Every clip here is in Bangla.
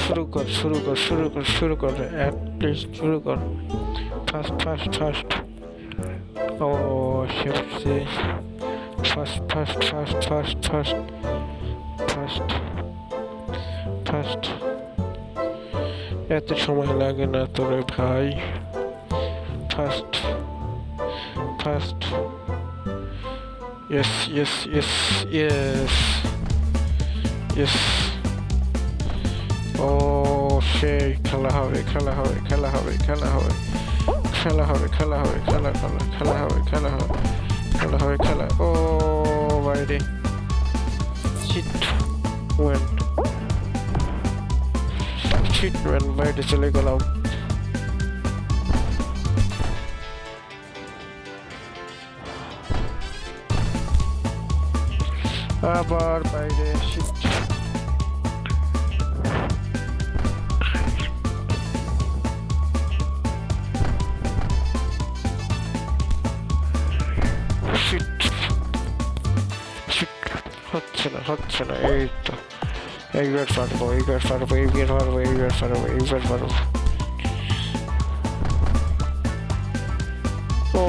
শুরু কর শুরু কর শুরু কর শুরু কর অ্যাটলিস্ট শুরু কর ফার্স্ট ফার্স্ট ফার্স্ট ও সে first first first first first first first এত সময় লাগে না তোরে ভাই first first yes yes yes yes yes ও সেই খেলা হবে খেলা হবে খেলা হবে খেলা হবে খেলা হবে খেলা হবে খেলা খেলা খেলা হবে খেলা হবে খেলা হবে খেলা ও বাইরে চিট ওয়েন্ট চিট ওয়েন্ট বাইরে চলে গেলাম আবার বাইরে শিট শিট হচ্ছে না হচ্ছে না এই তো এইবার পারবো এইবার পারবো এইবার পারবো এইবার পারবো এইবার পারবো ও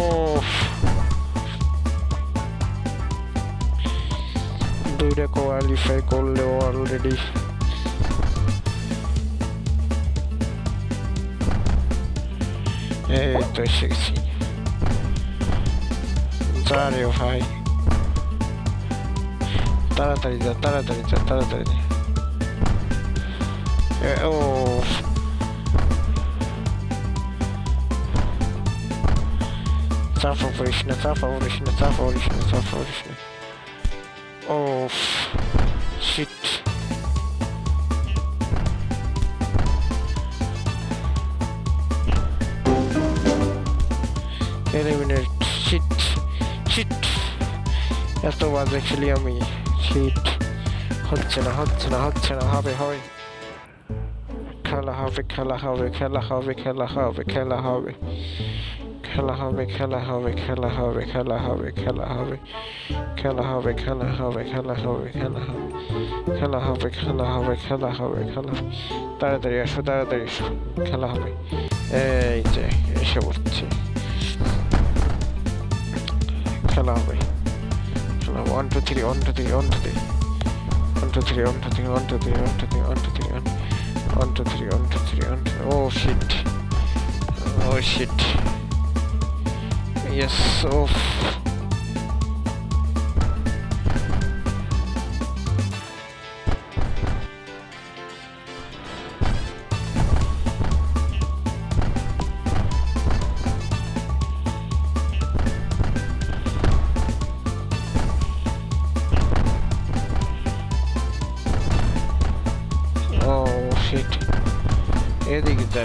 দুইটা কোয়ালিফাই করলেও অলরেডি এই তো এসেছি যা রে ভাই তাড়াতাড়ি যা তাড়াতাড়ি যা তাড়াতাড়ি যা এ, ও চাপা পড়িস না চাপা পড়িস না চাপা পড়িস না চাপা পড়িস না ও শিট এলিমিনেট শিট শিট এত বাজে খেলি আমি Shit হচ্ছে না হচ্ছে না হচ্ছে না হবে হবে খেলা হবে খেলা হবে খেলা হবে খেলা হবে খেলা হবে খেলা হবে খেলা হবে খেলা হবে খেলা হবে খেলা হবে খেলা হবে খেলা হবে খেলা হবে খেলা হবে খেলা হবে খেলা হবে খেলা হবে খেলা তাড়াতাড়ি আসো তাড়াতাড়ি এসো খেলা হবে এই যে এসে পড়ছে খেলা হবে one, two, three, one, two, three, one, two, three. One, two, three, one, two, three, one, two, three, one, two, three, one, two, three, one. One, two, three, one, two, three, one, two. Oh shit. Oh shit. Yes. Oh.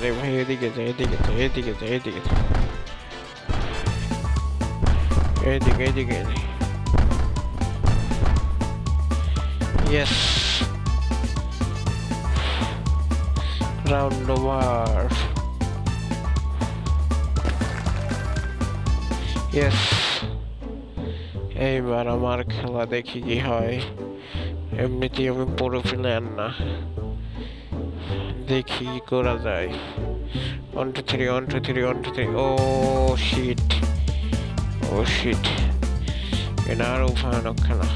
এদিকে যা রে ভাই, এদিকে যা এদিকে যা এদিকে যা এদিকে যা। এদিকে এদিকে ইয়েস রাউন্ড ওভার ইয়েস এইবার আমার খেলা দেখি কি হয়। এমনিতেই আমি পুরো প্লেয়ার না। দেখি করা যায়। One two three one two three one two three oh shit oh shit এটা আরও ভয়ানক খেলা।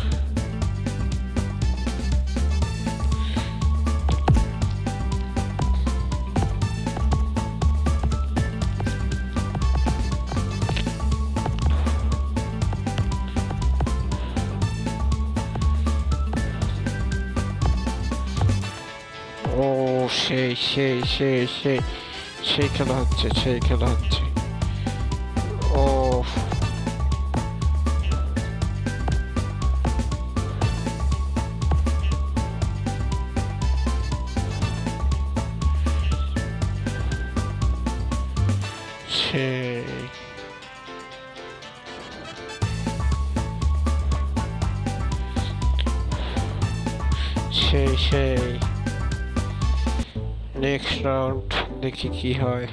সেই সেই সেই সেই সেই খেলা হচ্ছে সেই খেলা হচ্ছে ও সেই সেই সেই নেক্সট রাউন্ড দেখি কি হয়।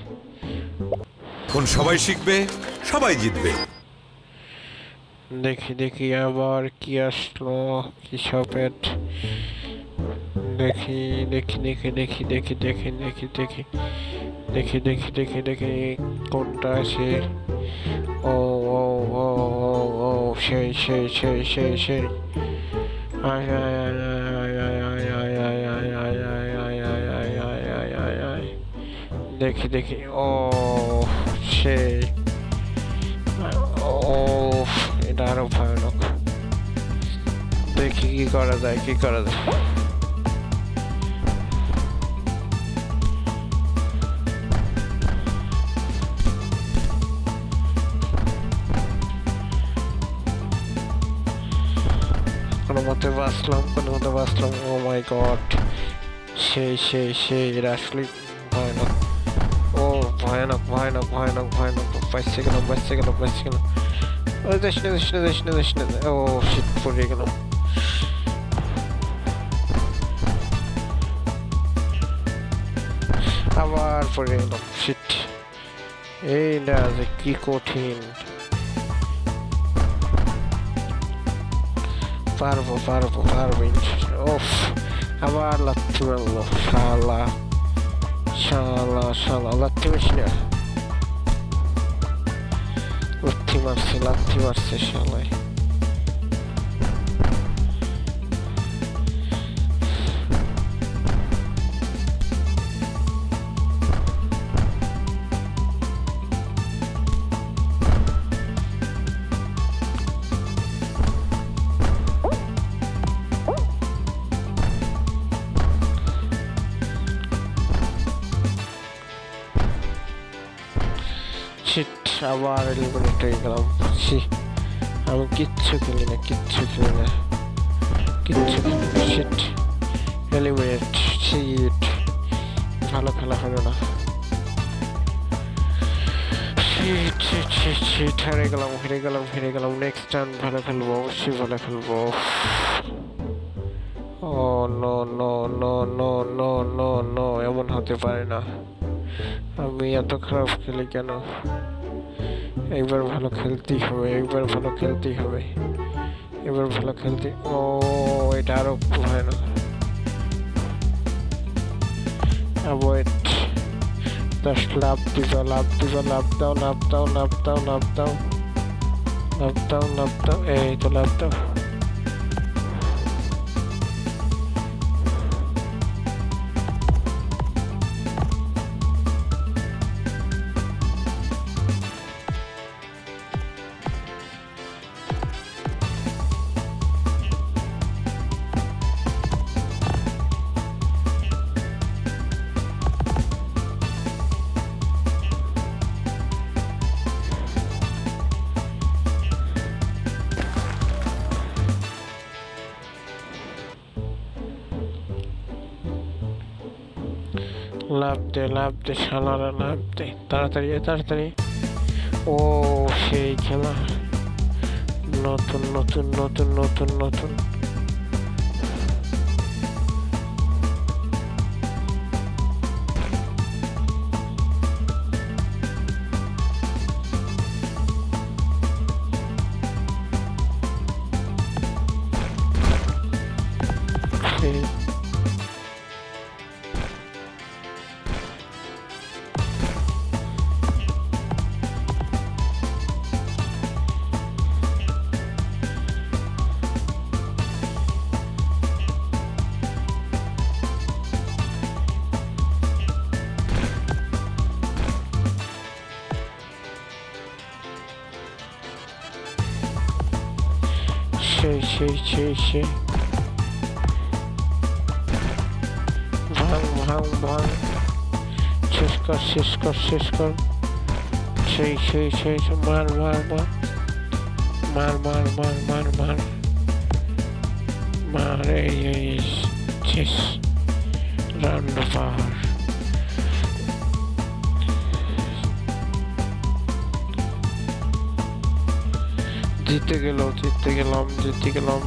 এখন সবাই শিখবে সবাই জিতবে। দেখি দেখি আবার কি আসলো কি সপেট দেখি দেখি দেখি দেখি দেখি দেখি দেখি দেখি। দেখি দেখি দেখি দেখি কোনটা আছে ও ও ও ও ও সেই সেই সেই সেই সেই। আয় আয়। দেখি দেখি। ও, সে। ও, এটা আরও ভয়ানক। দেখি কি করা যায়, কি করা যায়। কোনো মতে বাঁচলাম, কোনো মতে বাঁচলাম। ও মাই গড সেই সেই সেই এটা আসলে ভয়ানক ভয়ানক ভয়ানক। বাঁচতে গেলাম বাঁচতে গেলাম বাঁচতে গেলাম ও, দেশ না না না না। ও শীত পড়ে গেলাম আবার পড়ে এই না যে কি কঠিন। পারব পারব পারব ওফ, আবার লাত্তি মারলো। শালা। শালা শালা লাত্তি মারছি Activar-se, ele activar-se, chalé. আবার এলিমিনেট হয়ে গেলাম ছি, আমি কিচ্ছু খেলি না, কিচ্ছু খেলি না। কিচ্ছু শিট এলিমিনেট শিট ভালো খেলা হলো না। হেরে গেলাম হেরে গেলাম হেরে গেলাম। নেক্সট টাইম ভালো খেলব, অবশ্যই ভালো খেলব। ও no no no no no no no এমন হতে পারে না। আমি এত খারাপ খেলি কেন? একবার ভালো খেলতেই হবে এবার ভালো খেলতেই হবে এবার ভালো খেলতে, ও, এটা আরও ভয়ানক। অ্যাভয়েড লাভ দিবা লাভ লাভ দাও লাভ দাও লাভ দাও লাভ দাও লাভ দাও লাভ দাও এই তো লাভ দাও লাভ দে লাভ দে, শালারা, লাভ দে। তাড়াতাড়ি তাড়াতাড়ি। ও, সেই খেলা। নতুন নতুন নতুন নতুন নতুন। şey şey şey. Bang bang bang. Ses kar ses kar ses kar. Şey şey şey mar mar mar. Mar mar mar mar mar. Mar ey জিতে গেল জিতে গেলাম জিতে গেলাম।